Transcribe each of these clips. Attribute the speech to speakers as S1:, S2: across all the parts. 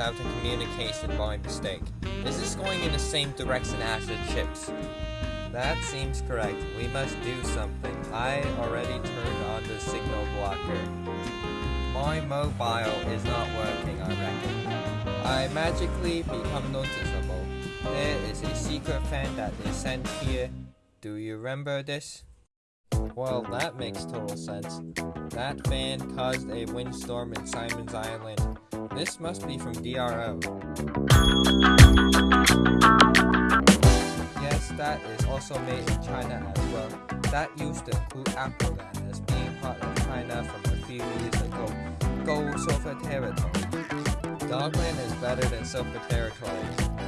S1: out a communication by mistake. Is this going in the same direction as the chips? That seems correct. We must do something. I already turned on the signal blocker. My mobile is not working, I reckon. I magically become noticeable. There is a secret fan that is sent here. Do you remember this? Well, that makes total sense. That fan caused a windstorm in Simon's Island. This must be from DRO. Yes, that is also made in China as well. That used to include Appleland as being part of China from a few years ago. Go Silver Territory. Dogland is better than Silver Territory.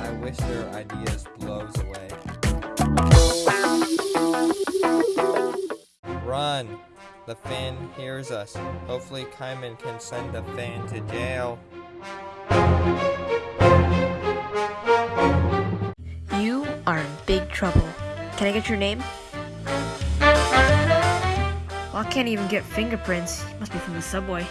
S1: I wish their ideas blows Run! The fan hears us. Hopefully Kaiman can send the fan to jail.
S2: You are in big trouble. Can I get your name?
S3: Well, I can't even get fingerprints. Must be from the subway.